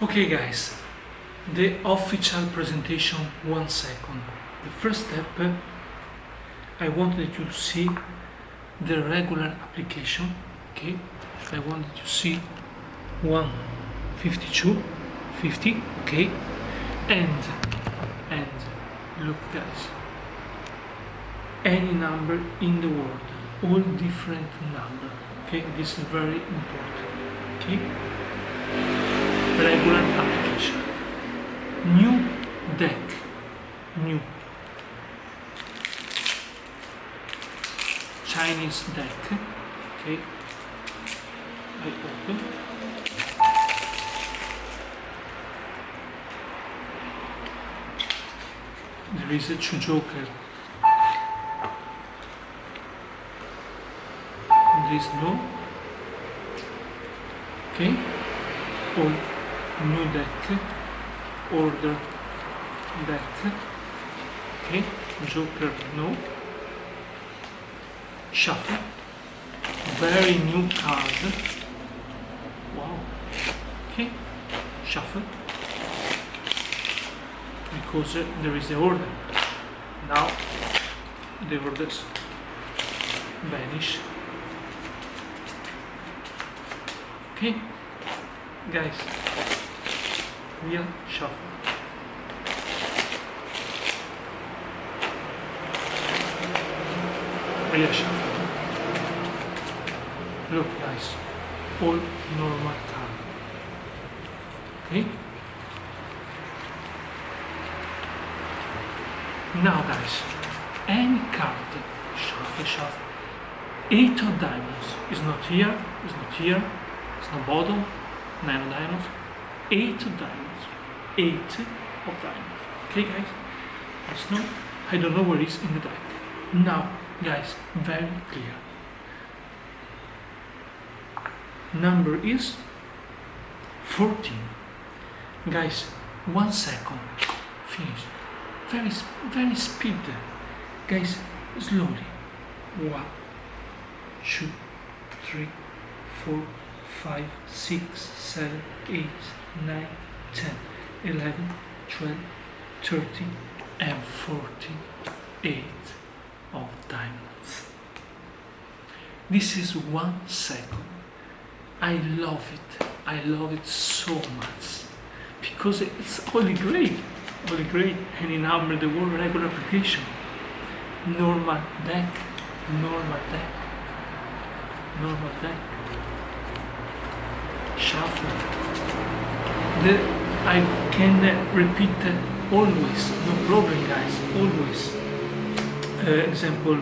Okay guys, the official presentation one second. The first step I wanted to see the regular application, okay? I wanted to see 152, 50, okay? And, and look guys, any number in the world, all different number, okay? This is very important, okay? Regular application. New deck. New. Chinese deck. Okay. I open. There is a two joker. This no. Okay. Or new deck order deck okay joker no. Shuffle. Very new card. Wow. Okay shuffle. Because uh, there is the order. Now the orders vanish. Okay guys real shuffle. Real shuffle. Look guys, all normal time. Okay? Now guys, any card, shuffle, shuffle. Eight of diamonds is not here, is not here, it's not bottom, nine of diamonds, eight of diamonds, eight of diamonds. Okay, guys? Let's know. I don't know where it's in the deck. Now, guys, very clear. Number is 14. Guys, one second. Finish. Very, very speed. Guys, slowly. One, two, three, four, five, six, seven, eight, 9, 10, 11, 12, 13 and 48 of diamonds. This is one second. I love it. I love it so much because it's only great. Only great. Any number, the World regular application. Normal deck. Normal deck. Normal deck. Shuffle I can repeat always, no problem guys, always. Uh, example